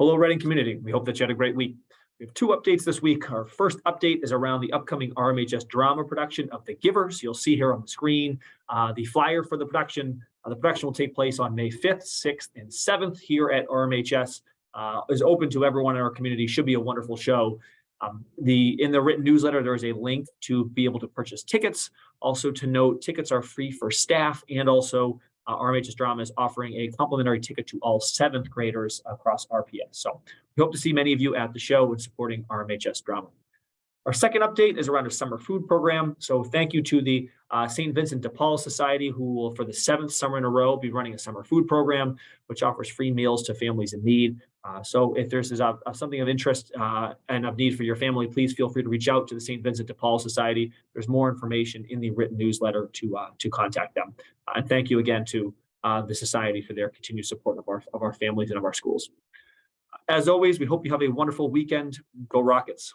Hello, Reading community. We hope that you had a great week. We have two updates this week. Our first update is around the upcoming RMHS drama production of The Givers. You'll see here on the screen uh, the flyer for the production. Uh, the production will take place on May 5th, 6th, and 7th here at RMHS. Uh, is open to everyone in our community. Should be a wonderful show. Um, the in the written newsletter, there is a link to be able to purchase tickets. Also to note, tickets are free for staff and also uh, RMHS Drama is offering a complimentary ticket to all seventh graders across RPS. So we hope to see many of you at the show and supporting RMHS Drama. Our second update is around a summer food program. So thank you to the uh, St. Vincent de Paul Society, who will, for the seventh summer in a row, be running a summer food program, which offers free meals to families in need. Uh, so if there's a, a, something of interest uh, and of need for your family, please feel free to reach out to the St. Vincent de Paul Society. There's more information in the written newsletter to uh, to contact them. Uh, and thank you again to uh, the society for their continued support of our of our families and of our schools. As always, we hope you have a wonderful weekend. Go Rockets.